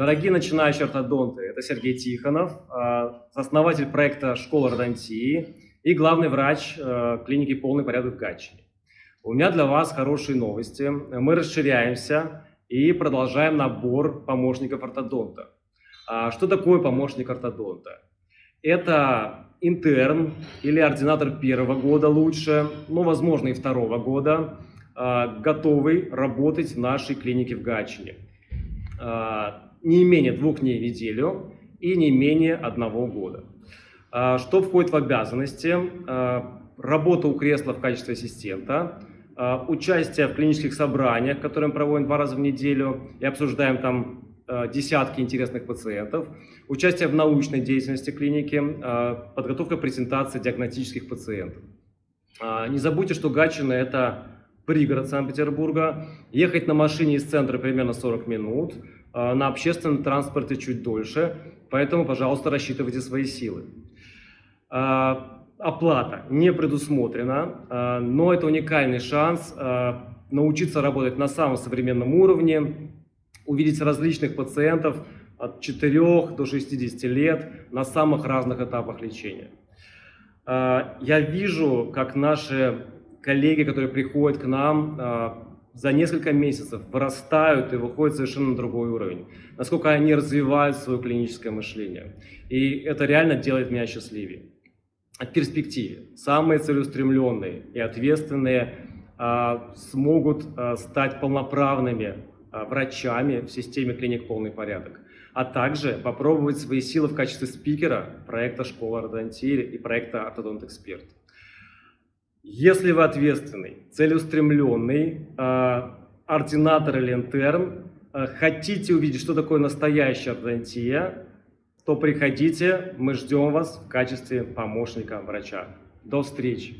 Дорогие начинающие ортодонты, это Сергей Тихонов, э, основатель проекта «Школа ортодонтии» и главный врач э, клиники «Полный порядок» в Гатчине. У меня для вас хорошие новости. Мы расширяемся и продолжаем набор помощников ортодонта. А Что такое помощник ортодонта? Это интерн или ординатор первого года лучше, ну, возможно, и второго года, э, готовый работать в нашей клинике в Гатчине. Не менее двух дней в неделю и не менее одного года. Э, Что входит в обязанности? Э, Работа у кресла в качестве ассистента, э, участие в клинических собраниях, которые мы проводим два раза в неделю и обсуждаем там десятки интересных пациентов, участие в научной деятельности клиники, подготовка презентации диагностических пациентов. А, Не забудьте, что Гатчина – это пригород Санкт-Петербурга. Ехать на машине из центра примерно 40 минут, а, на общественном транспорте чуть дольше, поэтому, пожалуйста, рассчитывайте свои силы. А, Оплата не предусмотрена, а, но это уникальный шанс научиться работать на самом современном уровне, увидеть различных пациентов от 4 до 60 лет на самых разных этапах лечения. Я вижу, как наши коллеги, которые приходят к нам, за несколько месяцев вырастают и выходят совершенно на другой уровень. Насколько они развивают свое клиническое мышление. И это реально делает меня счастливее. В перспективе самые целеустремленные и ответственные а, смогут а, стать полноправными а, врачами в системе клиник «Полный порядок», а также попробовать свои силы в качестве спикера проекта «Школа ортодонтии» и проекта «Ортодонт Эксперт». Если вы ответственный, целеустремленный, э, ординатор или интерн, э, хотите увидеть, что такое настоящая ортодонтия, то приходите, мы ждем вас в качестве помощника врача. До встречи!